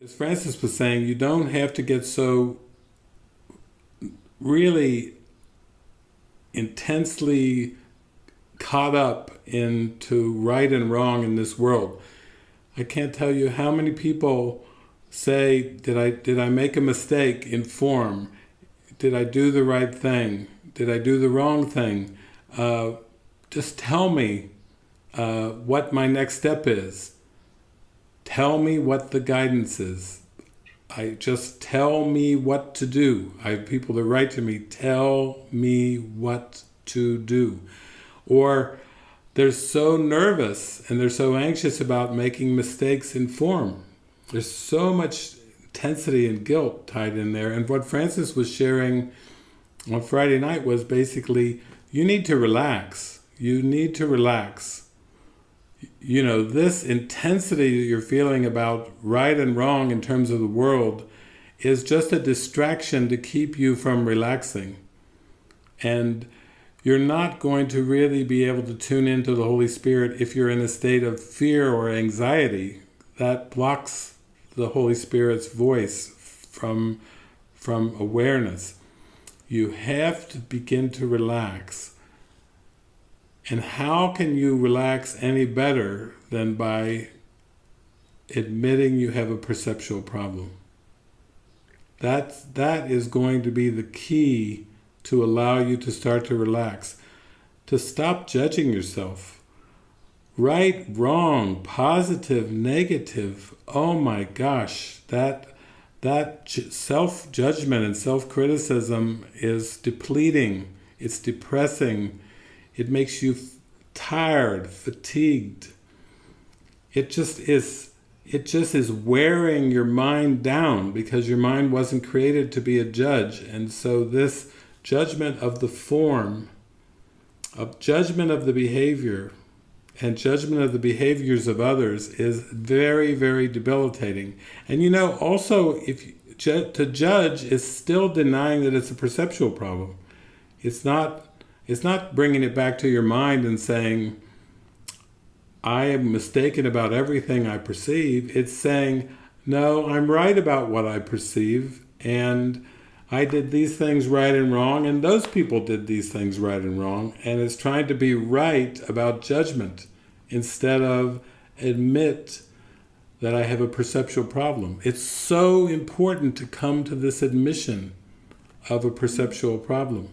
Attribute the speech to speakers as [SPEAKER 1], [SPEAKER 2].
[SPEAKER 1] As Francis was saying, you don't have to get so really intensely caught up into right and wrong in this world. I can't tell you how many people say, did I, did I make a mistake in form? Did I do the right thing? Did I do the wrong thing? Uh, just tell me uh, what my next step is. Tell me what the guidance is. I just tell me what to do. I have people that write to me, tell me what to do. Or they're so nervous and they're so anxious about making mistakes in form. There's so much intensity and guilt tied in there. And what Francis was sharing on Friday night was basically, you need to relax. You need to relax you know, this intensity that you're feeling about right and wrong in terms of the world is just a distraction to keep you from relaxing. And you're not going to really be able to tune into the Holy Spirit if you're in a state of fear or anxiety. That blocks the Holy Spirit's voice from, from awareness. You have to begin to relax and how can you relax any better than by admitting you have a perceptual problem? That, that is going to be the key to allow you to start to relax. To stop judging yourself. Right, wrong, positive, negative. Oh my gosh, that that self-judgment and self-criticism is depleting. It's depressing it makes you tired, fatigued. It just is it just is wearing your mind down because your mind wasn't created to be a judge. And so this judgment of the form, of judgment of the behavior, and judgment of the behaviors of others is very, very debilitating. And you know, also, if to judge is still denying that it's a perceptual problem. It's not it's not bringing it back to your mind and saying, I am mistaken about everything I perceive. It's saying, no, I'm right about what I perceive, and I did these things right and wrong, and those people did these things right and wrong, and it's trying to be right about judgment instead of admit that I have a perceptual problem. It's so important to come to this admission of a perceptual problem.